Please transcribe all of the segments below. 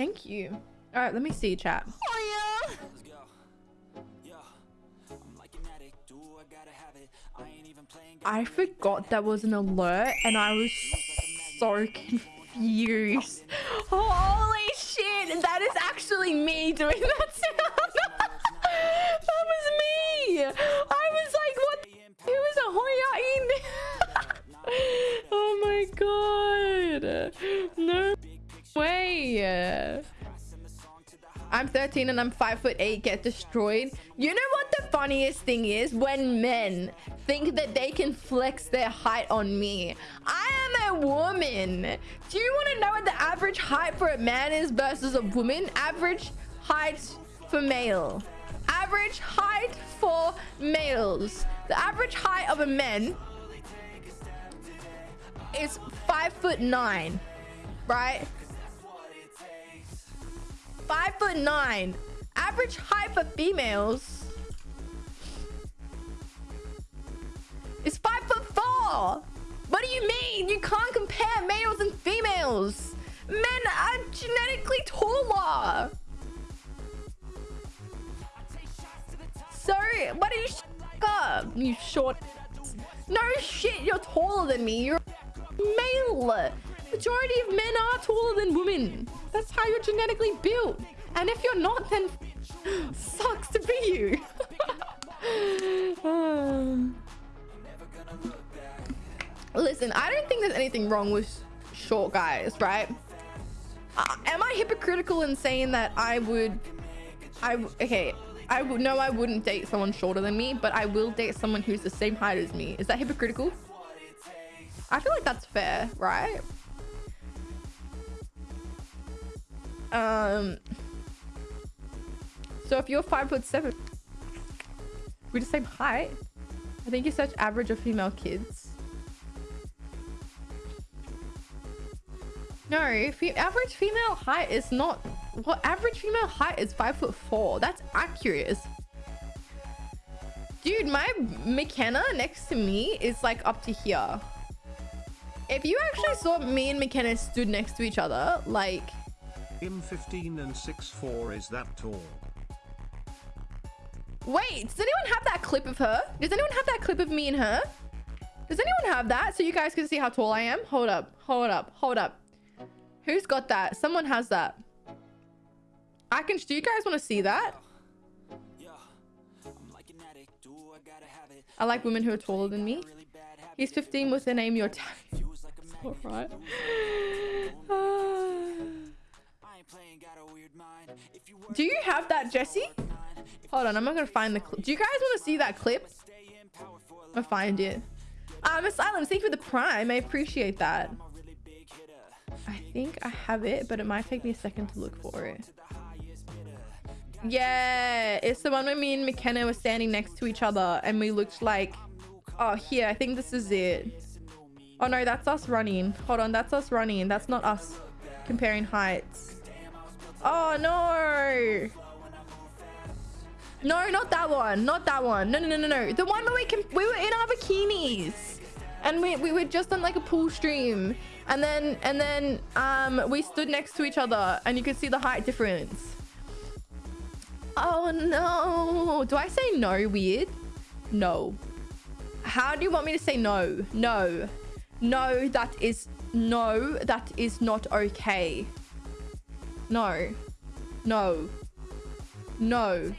Thank you. All right, let me see chat. Oh yeah. I forgot that was an alert and I was so confused. Holy shit, that is actually me doing that sound. that was me. I was like, what? It was a Hoya in. oh my god. No way. I'm 13 and I'm 5 foot 8 get destroyed. You know what the funniest thing is? When men think that they can flex their height on me. I am a woman. Do you want to know what the average height for a man is versus a woman? Average height for male. Average height for males. The average height of a man is 5 foot 9, right? Five foot nine. Average height for females is five foot four. What do you mean? You can't compare males and females. Men are genetically taller. So, what are you up? You short. No shit, you're taller than me. You're male. Majority of men are taller than women. That's how you're genetically built. And if you're not, then sucks to be you. Listen, I don't think there's anything wrong with short guys, right? Uh, am I hypocritical in saying that I would... I Okay, I would no, I wouldn't date someone shorter than me, but I will date someone who's the same height as me. Is that hypocritical? I feel like that's fair, right? Um. So if you're five foot seven, we're the same height. I think you search average of female kids. No, average female height is not. What average female height is five foot four. That's accurate. Dude, my McKenna next to me is like up to here. If you actually saw me and McKenna stood next to each other, like him 15 and 6'4 is that tall. Wait, does anyone have that clip of her? Does anyone have that clip of me and her? Does anyone have that so you guys can see how tall I am? Hold up, hold up, hold up. Who's got that? Someone has that. I can, do you guys want to see that? I like women who are taller than me. He's 15 with the name your tag. Alright. Ah. Do you have that, Jesse? Hold on, I'm not gonna find the clip. Do you guys want to see that clip? I find it. Um, Asylum, thank you for the prime. I appreciate that. I think I have it, but it might take me a second to look for it. Yeah, it's the one where me and McKenna were standing next to each other and we looked like... Oh, here, I think this is it. Oh no, that's us running. Hold on, that's us running. That's not us comparing heights. Oh, no. No, not that one. Not that one. No, no, no, no, no. The one where we can we were in our bikinis. And we, we were just on like a pool stream. And then and then um we stood next to each other and you could see the height difference. Oh no. Do I say no weird? No. How do you want me to say no? No. No, that is no, that is not okay. No. No. No.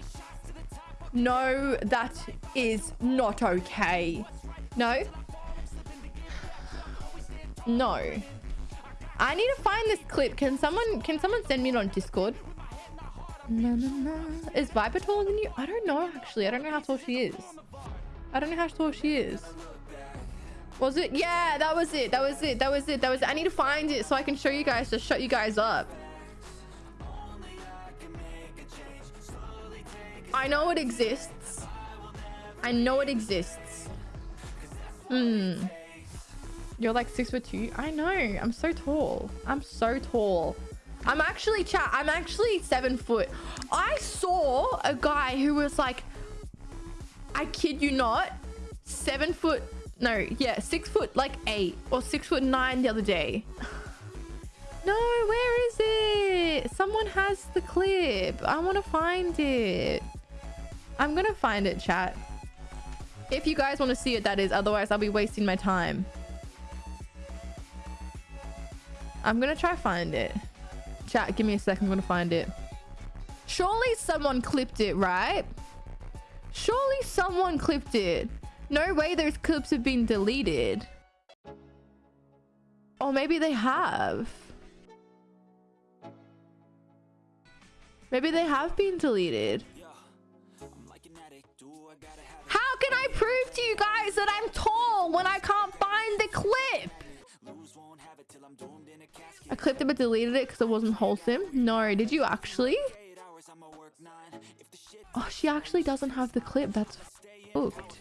No, that is not okay. No. No. I need to find this clip. Can someone can someone send me it on Discord? No, no, no. Is Viper taller than you? I don't know actually. I don't know how tall she is. I don't know how tall she is. Was it? Yeah, that was it. That was it. That was it. That was it. I need to find it so I can show you guys to shut you guys up. I know it exists. I know it exists. Hmm. You're like six foot two. I know. I'm so tall. I'm so tall. I'm actually chat. I'm actually seven foot. I saw a guy who was like, I kid you not, seven foot. No, yeah, six foot like eight or six foot nine the other day. no, where is it? Someone has the clip. I want to find it. I'm to find it, chat. If you guys want to see it, that is. Otherwise, I'll be wasting my time. I'm to try find it. Chat, give me a second. I'm to find it. Surely someone clipped it, right? Surely someone clipped it. No way those clips have been deleted. Or maybe they have. Maybe they have been deleted. Prove to you guys that I'm tall when I can't find the clip? I clipped it but deleted it because it wasn't wholesome. No, did you actually? Oh, she actually doesn't have the clip. That's booked.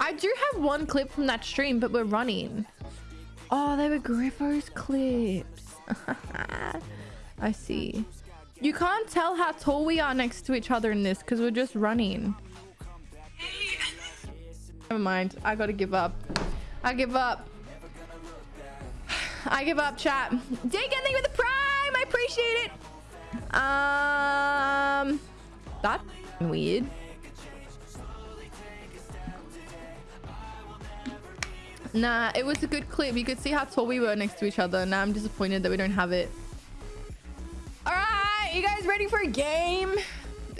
I do have one clip from that stream, but we're running. Oh, they were Griffo's clips. I see. You can't tell how tall we are next to each other in this because we're just running. Never mind. I gotta give up. I give up. I give up, chat. Dig anything with the prime. I appreciate it. Um, that's weird. Nah, it was a good clip. You could see how tall we were next to each other. Now I'm disappointed that we don't have it. All right, you guys ready for a game?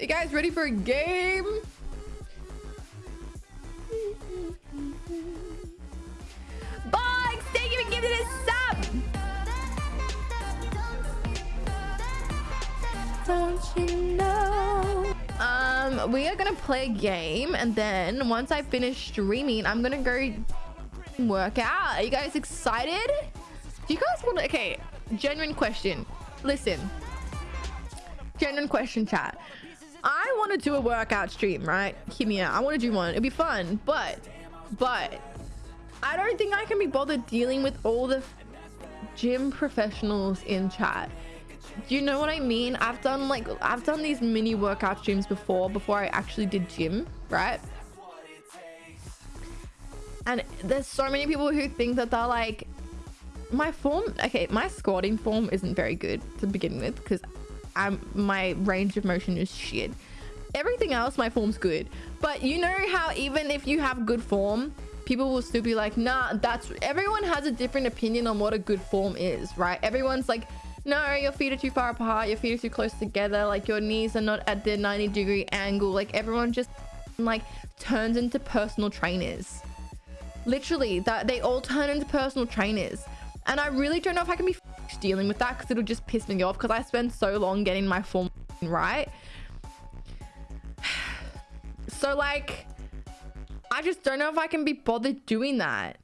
You guys ready for a game? We are gonna play a game, and then once I finish streaming, I'm gonna go work out. Are you guys excited? Do you guys want to... Okay, genuine question. Listen. Genuine question, chat. I want to do a workout stream, right? Hear me out. I want to do one. It'd be fun. But, but, I don't think I can be bothered dealing with all the gym professionals in chat. Do you know what I mean? I've done like, I've done these mini workout streams before, before I actually did gym, right? And there's so many people who think that they're like, my form, okay, my squatting form isn't very good to begin with because I'm my range of motion is shit. Everything else, my form's good. But you know how even if you have good form, people will still be like, nah, that's everyone has a different opinion on what a good form is, right? Everyone's like, no, your feet are too far apart, your feet are too close together, like your knees are not at the 90 degree angle. Like everyone just like turns into personal trainers. Literally that they all turn into personal trainers. And i really don't know if i can be dealing with that because it'll just piss me off because i spend so long getting my form right? So like i just don't know if i can be bothered doing that